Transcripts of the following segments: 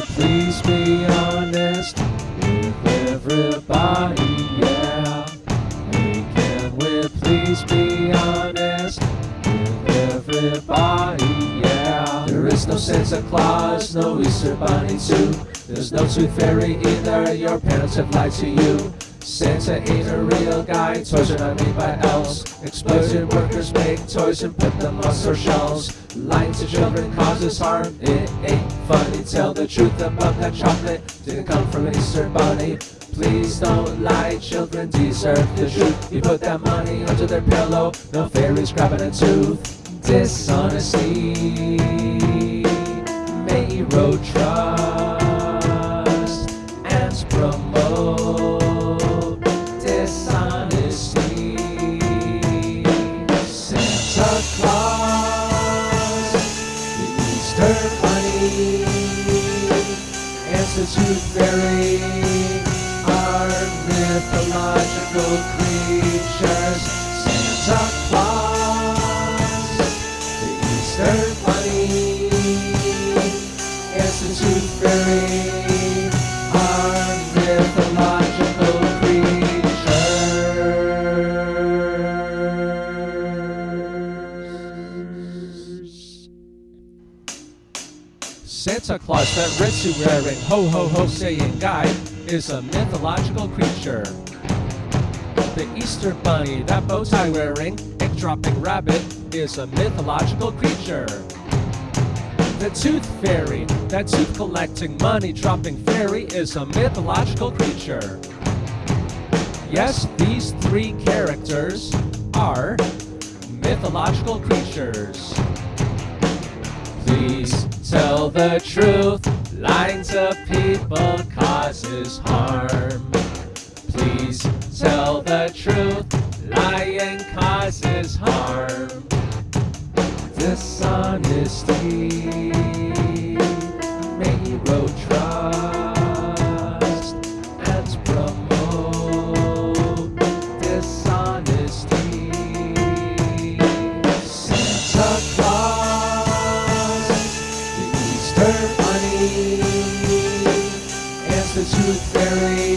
please be honest with everybody? Yeah. Hey, can we please be honest with everybody? Yeah. There is no Santa Claus, no Easter Bunny too. There's no Tooth Fairy either. Your parents have lied to you. Santa ain't a real guy, toys are not made by elves. Exploited workers make toys and put them on store shelves. Lying to children causes harm, it ain't funny. Tell the truth about that chocolate, didn't come from an Easter bunny. Please don't lie, children deserve the truth. You put that money under their pillow, no fairies grabbing a tooth. Dishonesty, may erode trust and promote Easter Bunny, and the Tooth Fairy are mythological creatures. Santa Claus, the Easter Bunny, and the Tooth Santa Claus, that red suit wearing, ho ho ho saying guy, is a mythological creature. The Easter Bunny, that bow tie wearing, egg dropping rabbit, is a mythological creature. The Tooth Fairy, that tooth collecting, money dropping fairy, is a mythological creature. Yes, these three characters are mythological creatures. Please tell the truth. Lying to people causes harm. Please tell the truth. Lying causes harm. Dishonesty may erode trust And the Tooth Fairy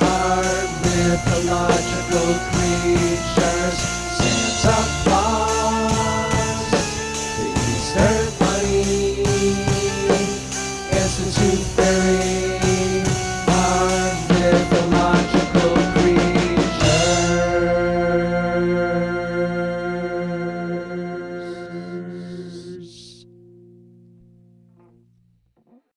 are mythological creatures.